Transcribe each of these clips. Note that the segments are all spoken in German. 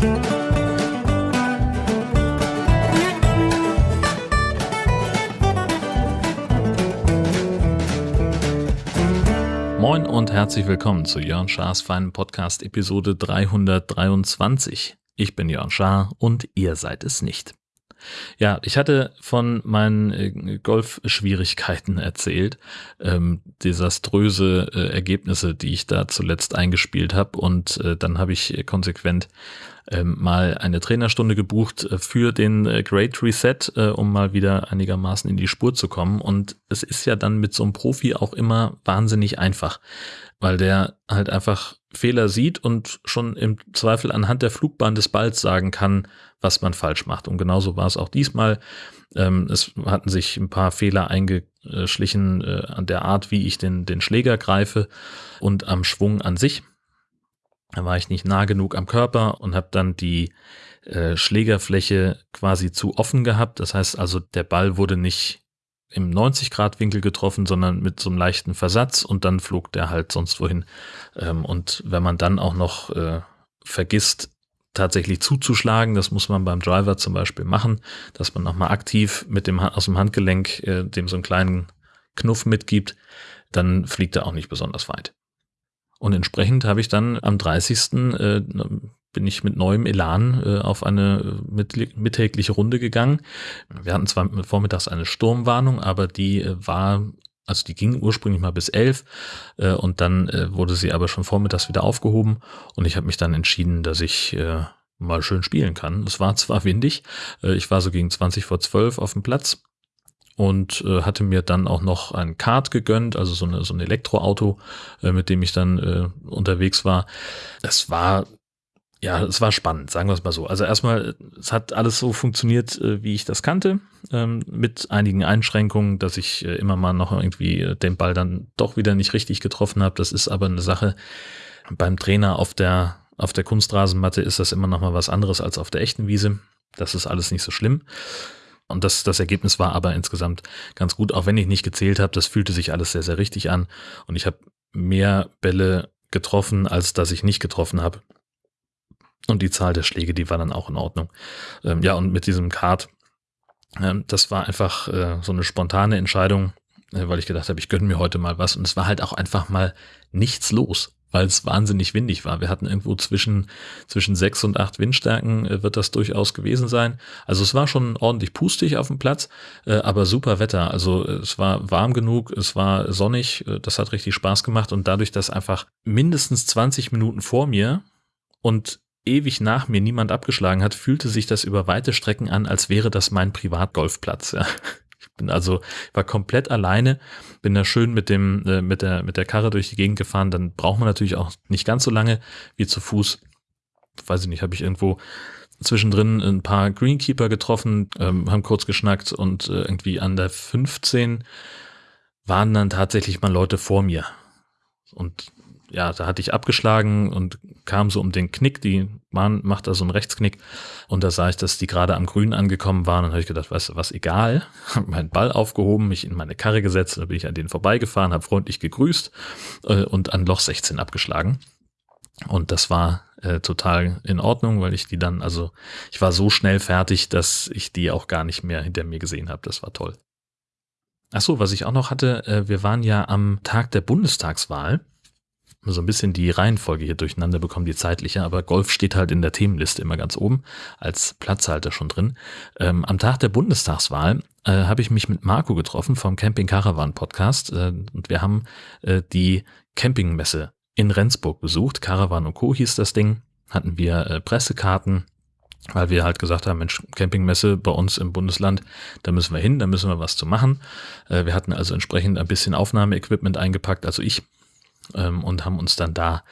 Moin und herzlich willkommen zu Jörn Schars feinen Podcast Episode 323. Ich bin Jörn Schaar und ihr seid es nicht. Ja, ich hatte von meinen äh, Golfschwierigkeiten erzählt, ähm, desaströse äh, Ergebnisse, die ich da zuletzt eingespielt habe und äh, dann habe ich konsequent ähm, mal eine Trainerstunde gebucht äh, für den äh, Great Reset, äh, um mal wieder einigermaßen in die Spur zu kommen und es ist ja dann mit so einem Profi auch immer wahnsinnig einfach, weil der halt einfach Fehler sieht und schon im Zweifel anhand der Flugbahn des Balls sagen kann, was man falsch macht. Und genauso war es auch diesmal. Ähm, es hatten sich ein paar Fehler eingeschlichen an der Art, wie ich den, den Schläger greife und am Schwung an sich. Da war ich nicht nah genug am Körper und habe dann die äh, Schlägerfläche quasi zu offen gehabt. Das heißt also, der Ball wurde nicht im 90-Grad-Winkel getroffen, sondern mit so einem leichten Versatz und dann flog der halt sonst wohin. Ähm, und wenn man dann auch noch äh, vergisst, tatsächlich zuzuschlagen, das muss man beim Driver zum Beispiel machen, dass man nochmal aktiv mit dem aus dem Handgelenk äh, dem so einen kleinen Knuff mitgibt, dann fliegt er auch nicht besonders weit. Und entsprechend habe ich dann am 30. Äh, bin ich mit neuem Elan äh, auf eine mit, mittägliche Runde gegangen. Wir hatten zwar vormittags eine Sturmwarnung, aber die äh, war, also die ging ursprünglich mal bis elf äh, und dann äh, wurde sie aber schon vormittags wieder aufgehoben und ich habe mich dann entschieden, dass ich äh, mal schön spielen kann. Es war zwar windig, äh, ich war so gegen 20 vor 12 auf dem Platz und äh, hatte mir dann auch noch ein Kart gegönnt, also so, eine, so ein Elektroauto, äh, mit dem ich dann äh, unterwegs war. Es war ja, es war spannend, sagen wir es mal so. Also erstmal, es hat alles so funktioniert, äh, wie ich das kannte, ähm, mit einigen Einschränkungen, dass ich äh, immer mal noch irgendwie äh, den Ball dann doch wieder nicht richtig getroffen habe. Das ist aber eine Sache beim Trainer auf der auf der Kunstrasenmatte ist das immer noch mal was anderes als auf der echten Wiese. Das ist alles nicht so schlimm. Und das, das Ergebnis war aber insgesamt ganz gut, auch wenn ich nicht gezählt habe. Das fühlte sich alles sehr, sehr richtig an. Und ich habe mehr Bälle getroffen, als dass ich nicht getroffen habe. Und die Zahl der Schläge, die war dann auch in Ordnung. Ähm, ja, und mit diesem Kart, ähm, das war einfach äh, so eine spontane Entscheidung, äh, weil ich gedacht habe, ich gönne mir heute mal was. Und es war halt auch einfach mal nichts los weil es wahnsinnig windig war. Wir hatten irgendwo zwischen, zwischen sechs und acht Windstärken äh, wird das durchaus gewesen sein. Also es war schon ordentlich pustig auf dem Platz, äh, aber super Wetter. Also äh, es war warm genug, es war sonnig, äh, das hat richtig Spaß gemacht und dadurch, dass einfach mindestens 20 Minuten vor mir und ewig nach mir niemand abgeschlagen hat, fühlte sich das über weite Strecken an, als wäre das mein Privatgolfplatz. Ja. Ich bin also, war komplett alleine, bin da schön mit dem, äh, mit der, mit der Karre durch die Gegend gefahren. Dann braucht man natürlich auch nicht ganz so lange wie zu Fuß. Weiß ich nicht, habe ich irgendwo zwischendrin ein paar Greenkeeper getroffen, ähm, haben kurz geschnackt und äh, irgendwie an der 15 waren dann tatsächlich mal Leute vor mir. Und ja, da hatte ich abgeschlagen und kam so um den Knick, die Bahn macht da so einen Rechtsknick und da sah ich, dass die gerade am Grün angekommen waren und habe ich gedacht, weißt du was, egal, habe meinen Ball aufgehoben, mich in meine Karre gesetzt, dann bin ich an denen vorbeigefahren, habe freundlich gegrüßt äh, und an Loch 16 abgeschlagen. Und das war äh, total in Ordnung, weil ich die dann, also ich war so schnell fertig, dass ich die auch gar nicht mehr hinter mir gesehen habe. Das war toll. Ach so, was ich auch noch hatte, äh, wir waren ja am Tag der Bundestagswahl so ein bisschen die Reihenfolge hier durcheinander bekommen, die zeitliche, aber Golf steht halt in der Themenliste immer ganz oben als Platzhalter schon drin. Ähm, am Tag der Bundestagswahl äh, habe ich mich mit Marco getroffen vom Camping Caravan Podcast äh, und wir haben äh, die Campingmesse in Rendsburg besucht. Caravan und Co. hieß das Ding. Hatten wir äh, Pressekarten, weil wir halt gesagt haben, Mensch, Campingmesse bei uns im Bundesland, da müssen wir hin, da müssen wir was zu machen. Äh, wir hatten also entsprechend ein bisschen Aufnahmeequipment eingepackt, also ich ähm, und haben uns dann da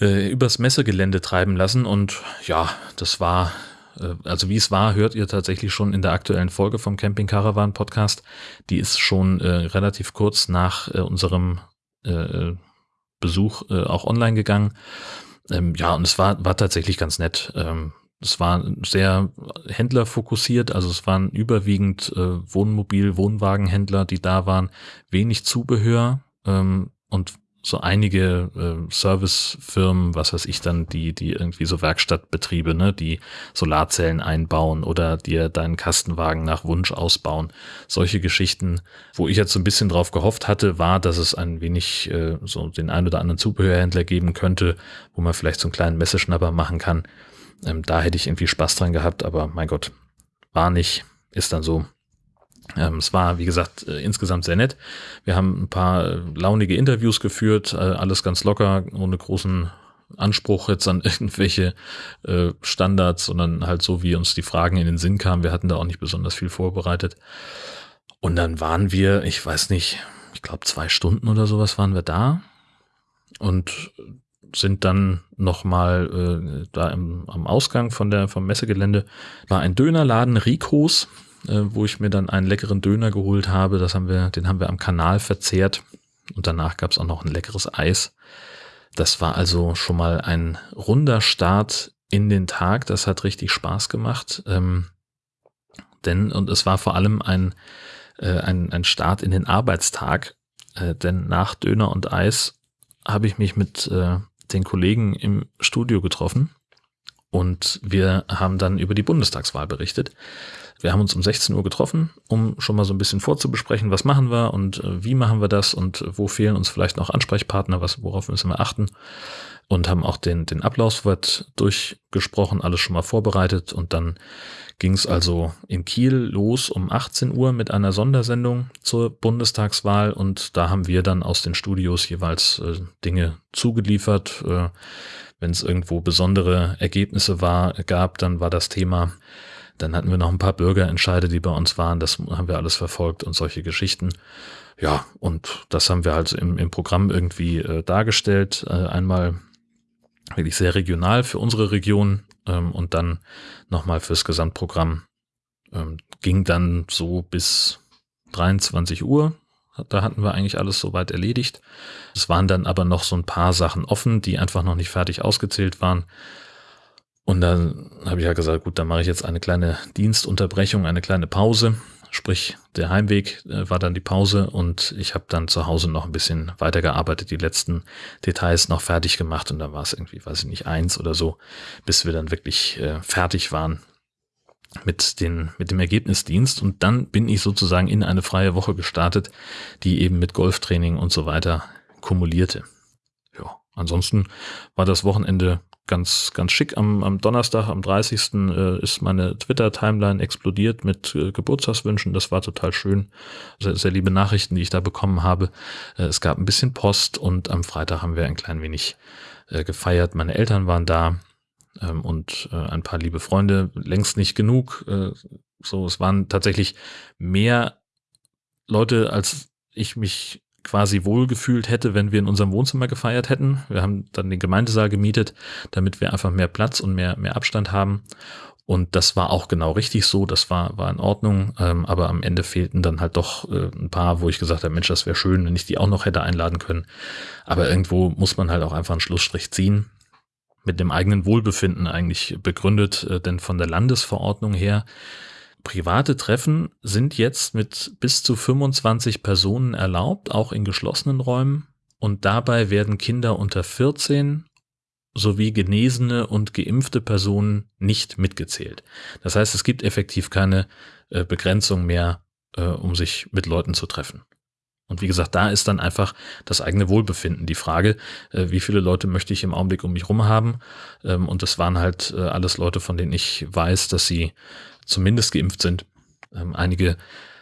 äh, übers Messegelände treiben lassen. Und ja, das war, äh, also wie es war, hört ihr tatsächlich schon in der aktuellen Folge vom Camping Caravan Podcast. Die ist schon äh, relativ kurz nach äh, unserem äh, Besuch äh, auch online gegangen. Ähm, ja, und es war, war tatsächlich ganz nett. Ähm, es war sehr händlerfokussiert, also es waren überwiegend äh, Wohnmobil, Wohnwagenhändler, die da waren, wenig Zubehör ähm, und so einige äh, Servicefirmen, was weiß ich dann, die, die irgendwie so Werkstattbetriebe, ne, die Solarzellen einbauen oder dir deinen Kastenwagen nach Wunsch ausbauen. Solche Geschichten, wo ich jetzt so ein bisschen drauf gehofft hatte, war, dass es ein wenig äh, so den ein oder anderen Zubehörhändler geben könnte, wo man vielleicht so einen kleinen Messeschnapper machen kann. Ähm, da hätte ich irgendwie Spaß dran gehabt, aber mein Gott, war nicht, ist dann so. Ähm, es war, wie gesagt, äh, insgesamt sehr nett. Wir haben ein paar äh, launige Interviews geführt, äh, alles ganz locker, ohne großen Anspruch jetzt an irgendwelche äh, Standards, sondern halt so, wie uns die Fragen in den Sinn kamen. Wir hatten da auch nicht besonders viel vorbereitet. Und dann waren wir, ich weiß nicht, ich glaube zwei Stunden oder sowas waren wir da und sind dann nochmal äh, da im, am Ausgang von der, vom Messegelände, war ein Dönerladen Ricos, äh, wo ich mir dann einen leckeren Döner geholt habe. Das haben wir, den haben wir am Kanal verzehrt. Und danach gab es auch noch ein leckeres Eis. Das war also schon mal ein runder Start in den Tag. Das hat richtig Spaß gemacht. Ähm, denn, und es war vor allem ein, äh, ein, ein Start in den Arbeitstag. Äh, denn nach Döner und Eis habe ich mich mit äh, den Kollegen im Studio getroffen und wir haben dann über die Bundestagswahl berichtet. Wir haben uns um 16 Uhr getroffen, um schon mal so ein bisschen vorzubesprechen, was machen wir und äh, wie machen wir das und wo fehlen uns vielleicht noch Ansprechpartner, was, worauf müssen wir achten. Und haben auch den, den Ablaufswort durchgesprochen, alles schon mal vorbereitet. Und dann ging es also in Kiel los um 18 Uhr mit einer Sondersendung zur Bundestagswahl. Und da haben wir dann aus den Studios jeweils äh, Dinge zugeliefert. Äh, Wenn es irgendwo besondere Ergebnisse war, gab, dann war das Thema dann hatten wir noch ein paar Bürgerentscheide, die bei uns waren. Das haben wir alles verfolgt und solche Geschichten. Ja, und das haben wir halt im, im Programm irgendwie äh, dargestellt. Äh, einmal wirklich sehr regional für unsere Region ähm, und dann nochmal fürs Gesamtprogramm. Ähm, ging dann so bis 23 Uhr. Da hatten wir eigentlich alles soweit erledigt. Es waren dann aber noch so ein paar Sachen offen, die einfach noch nicht fertig ausgezählt waren. Und dann habe ich ja gesagt, gut, dann mache ich jetzt eine kleine Dienstunterbrechung, eine kleine Pause. Sprich, der Heimweg äh, war dann die Pause und ich habe dann zu Hause noch ein bisschen weitergearbeitet, die letzten Details noch fertig gemacht und dann war es irgendwie, weiß ich nicht, eins oder so, bis wir dann wirklich äh, fertig waren mit, den, mit dem Ergebnisdienst und dann bin ich sozusagen in eine freie Woche gestartet, die eben mit Golftraining und so weiter kumulierte. Ja, ansonsten war das Wochenende ganz, ganz schick. Am, am Donnerstag, am 30. Äh, ist meine Twitter-Timeline explodiert mit äh, Geburtstagswünschen. Das war total schön. Sehr, sehr liebe Nachrichten, die ich da bekommen habe. Äh, es gab ein bisschen Post und am Freitag haben wir ein klein wenig gefeiert. Meine Eltern waren da ähm, und äh, ein paar liebe Freunde. Längst nicht genug. Äh, so, es waren tatsächlich mehr Leute, als ich mich quasi wohlgefühlt hätte, wenn wir in unserem Wohnzimmer gefeiert hätten. Wir haben dann den Gemeindesaal gemietet, damit wir einfach mehr Platz und mehr, mehr Abstand haben. Und das war auch genau richtig so, das war, war in Ordnung, ähm, aber am Ende fehlten dann halt doch äh, ein paar, wo ich gesagt habe, Mensch, das wäre schön, wenn ich die auch noch hätte einladen können. Aber irgendwo muss man halt auch einfach einen Schlussstrich ziehen. Mit dem eigenen Wohlbefinden eigentlich begründet, äh, denn von der Landesverordnung her Private Treffen sind jetzt mit bis zu 25 Personen erlaubt, auch in geschlossenen Räumen. Und dabei werden Kinder unter 14 sowie genesene und geimpfte Personen nicht mitgezählt. Das heißt, es gibt effektiv keine äh, Begrenzung mehr, äh, um sich mit Leuten zu treffen. Und wie gesagt, da ist dann einfach das eigene Wohlbefinden die Frage, äh, wie viele Leute möchte ich im Augenblick um mich rum haben. Ähm, und das waren halt äh, alles Leute, von denen ich weiß, dass sie zumindest geimpft sind. Ähm, einige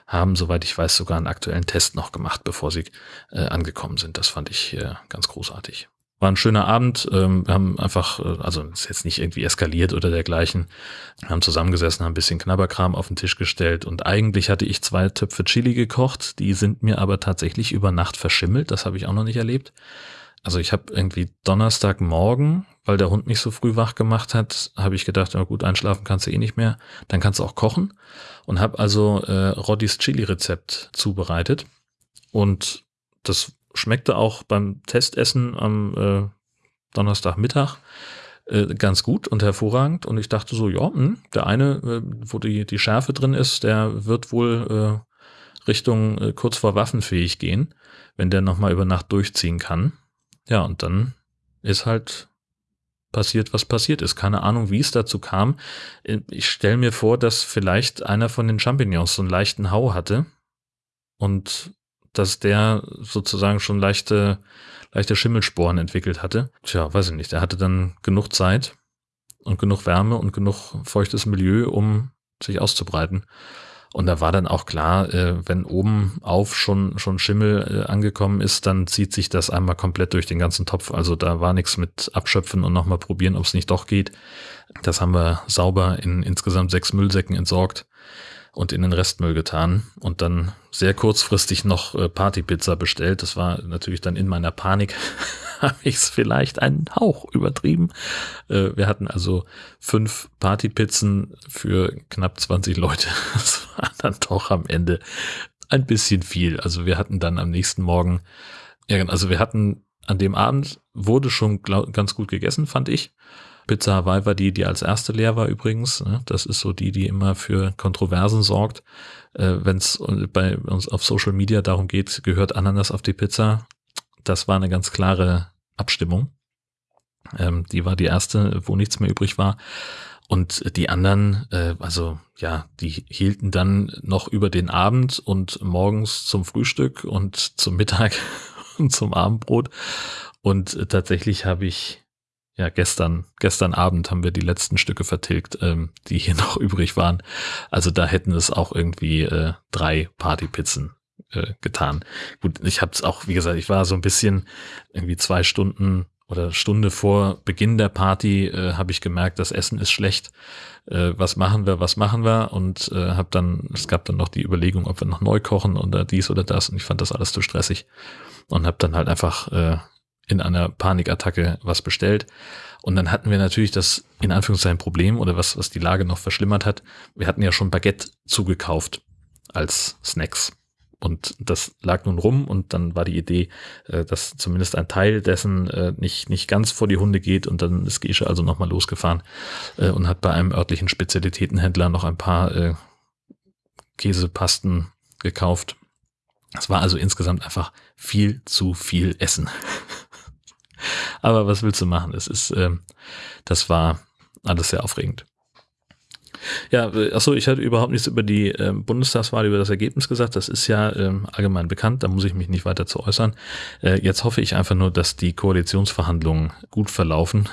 haben, soweit ich weiß, sogar einen aktuellen Test noch gemacht, bevor sie äh, angekommen sind. Das fand ich ganz großartig. War ein schöner Abend. Ähm, wir haben einfach, äh, also ist jetzt nicht irgendwie eskaliert oder dergleichen. Wir haben zusammengesessen, haben ein bisschen Knabberkram auf den Tisch gestellt und eigentlich hatte ich zwei Töpfe Chili gekocht. Die sind mir aber tatsächlich über Nacht verschimmelt. Das habe ich auch noch nicht erlebt. Also ich habe irgendwie Donnerstagmorgen, weil der Hund mich so früh wach gemacht hat, habe ich gedacht, na gut, einschlafen kannst du eh nicht mehr, dann kannst du auch kochen und habe also äh, Roddys Chili-Rezept zubereitet und das schmeckte auch beim Testessen am äh, Donnerstagmittag äh, ganz gut und hervorragend und ich dachte so, ja, mh, hm, der eine, äh, wo die, die Schärfe drin ist, der wird wohl äh, Richtung äh, kurz vor waffenfähig gehen, wenn der nochmal über Nacht durchziehen kann. Ja, und dann ist halt passiert, was passiert ist. Keine Ahnung, wie es dazu kam. Ich stelle mir vor, dass vielleicht einer von den Champignons so einen leichten Hau hatte und dass der sozusagen schon leichte, leichte Schimmelsporen entwickelt hatte. Tja, weiß ich nicht. Er hatte dann genug Zeit und genug Wärme und genug feuchtes Milieu, um sich auszubreiten. Und da war dann auch klar, äh, wenn oben auf schon, schon Schimmel äh, angekommen ist, dann zieht sich das einmal komplett durch den ganzen Topf. Also da war nichts mit abschöpfen und nochmal probieren, ob es nicht doch geht. Das haben wir sauber in insgesamt sechs Müllsäcken entsorgt und in den Restmüll getan und dann sehr kurzfristig noch äh, Partypizza bestellt. Das war natürlich dann in meiner Panik, habe ich es vielleicht einen Hauch übertrieben. Äh, wir hatten also fünf Partypizzen für knapp 20 Leute. Das war dann doch am Ende ein bisschen viel. Also wir hatten dann am nächsten Morgen, also wir hatten an dem Abend wurde schon ganz gut gegessen, fand ich. Pizza Hawaii war die, die als erste leer war übrigens. Ne? Das ist so die, die immer für Kontroversen sorgt. Äh, Wenn es bei uns auf Social Media darum geht, gehört Ananas auf die Pizza. Das war eine ganz klare Abstimmung. Ähm, die war die erste, wo nichts mehr übrig war. Und die anderen, äh, also ja, die hielten dann noch über den Abend und morgens zum Frühstück und zum Mittag und zum Abendbrot. Und tatsächlich habe ich ja, gestern, gestern Abend haben wir die letzten Stücke vertilgt, ähm, die hier noch übrig waren. Also da hätten es auch irgendwie äh, drei Partypizzen äh, getan. Gut, ich habe es auch, wie gesagt, ich war so ein bisschen irgendwie zwei Stunden oder Stunde vor Beginn der Party äh, habe ich gemerkt, das Essen ist schlecht. Äh, was machen wir, was machen wir? Und äh, habe dann, es gab dann noch die Überlegung, ob wir noch neu kochen oder dies oder das. Und ich fand das alles zu stressig und habe dann halt einfach äh, in einer Panikattacke was bestellt. Und dann hatten wir natürlich das in Anführungszeichen Problem oder was, was die Lage noch verschlimmert hat. Wir hatten ja schon Baguette zugekauft als Snacks. Und das lag nun rum und dann war die Idee, äh, dass zumindest ein Teil dessen äh, nicht, nicht ganz vor die Hunde geht und dann ist Gesche also nochmal losgefahren äh, und hat bei einem örtlichen Spezialitätenhändler noch ein paar Käsepasten gekauft. Es war also insgesamt einfach viel zu viel Essen. Aber was willst du machen? Es ist, ähm, das war alles sehr aufregend. Ja, äh, achso, ich hatte überhaupt nichts über die äh, Bundestagswahl, über das Ergebnis gesagt. Das ist ja ähm, allgemein bekannt, da muss ich mich nicht weiter zu äußern. Äh, jetzt hoffe ich einfach nur, dass die Koalitionsverhandlungen gut verlaufen,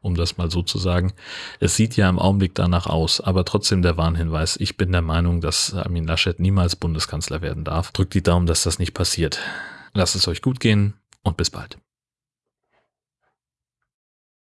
um das mal so zu sagen. Es sieht ja im Augenblick danach aus, aber trotzdem der Warnhinweis. Ich bin der Meinung, dass Armin Laschet niemals Bundeskanzler werden darf. Drückt die Daumen, dass das nicht passiert. Lasst es euch gut gehen und bis bald.